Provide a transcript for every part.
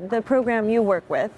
The program you work with,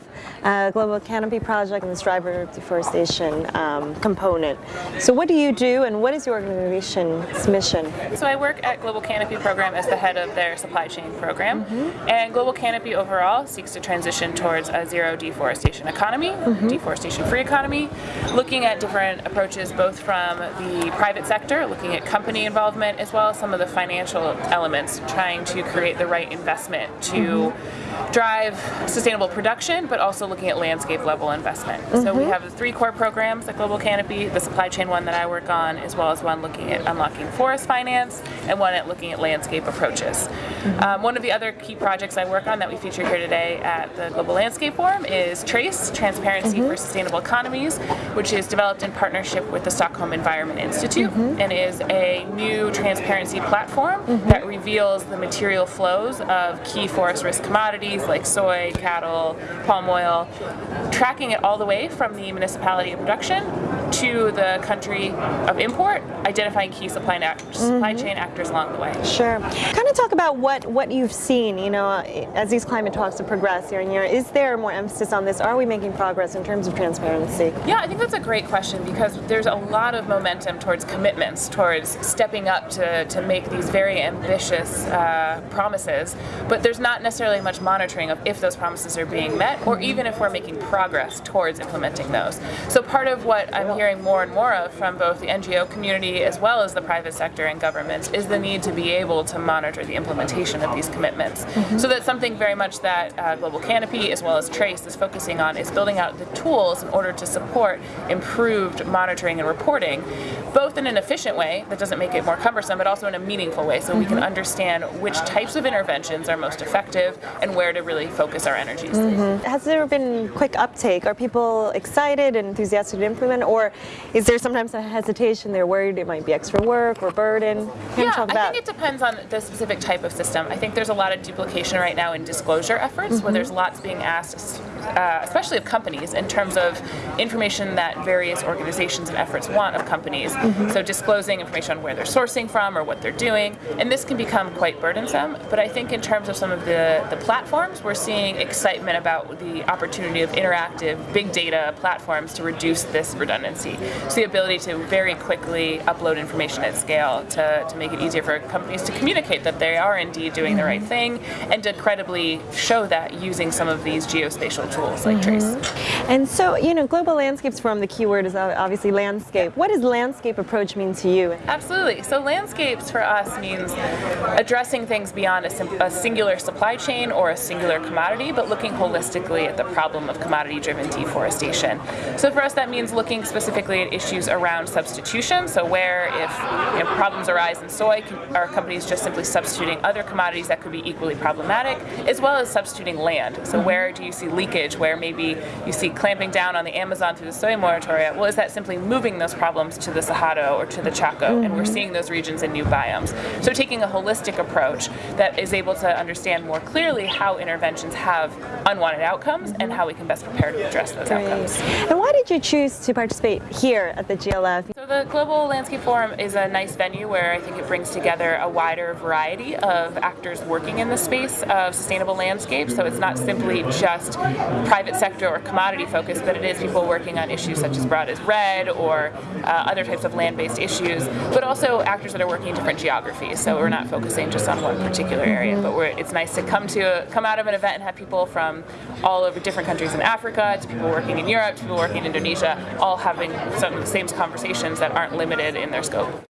uh, Global Canopy Project and this driver deforestation um, component. So what do you do and what is your organization's mission? So I work at Global Canopy Program as the head of their supply chain program. Mm -hmm. And Global Canopy overall seeks to transition towards a zero deforestation economy, mm -hmm. deforestation-free economy, looking at different approaches both from the private sector, looking at company involvement, as well as some of the financial elements, trying to create the right investment to mm -hmm. drive drive sustainable production, but also looking at landscape level investment. Mm -hmm. So we mm-hmm. have the three core programs at Global Canopy, the supply chain one that I work on, as well as one looking at unlocking forest finance, and one at looking at landscape approaches. Mm -hmm. um, one of the other key projects I work on that we feature here today at the Global Landscape Forum is Trase, Transparency mm -hmm. for Sustainable Economies, which is developed in partnership with the Stockholm Environment Institute, mm-hmm. and is a new transparency platform mm-hmm. that reveals the material flows of key forest risk commodities like soy, cattle, palm oil, tracking it all the way from the municipality of production to the country of import, identifying key supply, supply mm -hmm. chain actors along the way. Sure. Kind of talk about what, what you've seen, you know, as these climate talks have progressed year and year. Is there more emphasis on this? Are we making progress in terms of transparency? Yeah, I think that's a great question because there's a lot of momentum towards commitments, towards stepping up to, to make these very ambitious uh, promises, but there's not necessarily much monitoring of if those promises are being met or even if we're making progress towards implementing those. So part of what I'm hearing more and more of from both the NGO community as well as the private sector and governments is the need to be able to monitor the implementation of these commitments. Mm -hmm. So that's something very much that uh, Global Canopy as well as Trase is focusing on is building out the tools in order to support improved monitoring and reporting both in an efficient way that doesn't make it more cumbersome but also in a meaningful way so mm -hmm. we can mm-hmm. understand which types of interventions are most effective and where to really focus our energies. Mm -hmm. Has there been quick uptake? Are people excited and enthusiastic to implement, or is there sometimes a hesitation? They're worried it might be extra work or burden. Can yeah, I think it depends on the specific type of system. I think there's a lot of duplication right now in disclosure efforts, mm -hmm. where mm-hmm. there's lots being asked, uh, especially of companies, in terms of information that various organizations and efforts want of companies. Mm -hmm. So disclosing information on where they're sourcing from or what they're doing, and this can become quite burdensome. But I think in terms of some of the the platforms, we're seeing excitement about the opportunity of interactive big data platforms to reduce this redundancy. So the ability to very quickly upload information at scale to, to make it easier for companies to communicate that they are indeed doing the right thing and to credibly show that using some of these geospatial tools like mm -hmm. Trase. And so, you know, Global Landscapes Forum, the keyword is obviously landscape. What does landscape approach mean to you? Absolutely. So landscapes for us means addressing things beyond a, a singular supply chain or a singular commodity, but looking holistically at the problem of commodity-driven deforestation. So for us that means looking specifically at issues around substitution, so where if you know, problems arise in soy, are companies just simply substituting other commodities that could be equally problematic, as well as substituting land. So where do you see leakage, where maybe you see clamping down on the Amazon through the soy moratoria, well is that simply moving those problems to the Cerrado or to the Chaco, mm -hmm. and we're seeing those regions in new biomes. So taking a holistic approach that is able to understand more clearly how interventions have unwanted outcomes and how we can best prepare to address those Great. outcomes. And why did you choose to participate here at the GLF? So the Global Landscape Forum is a nice venue where I think it brings together a wider variety of actors working in the space of sustainable landscapes. So it's not simply just private sector or commodity focused, but it is people working on issues such as broad as REDD or uh, other types of land-based issues, but also actors that are working in different geographies. So we're not focusing just on one particular area, but it's nice to come to come out of an event and have people from all over different countries in Africa, to people working in Europe, to people working in Indonesia, all having some of the same conversations that aren't limited in their scope.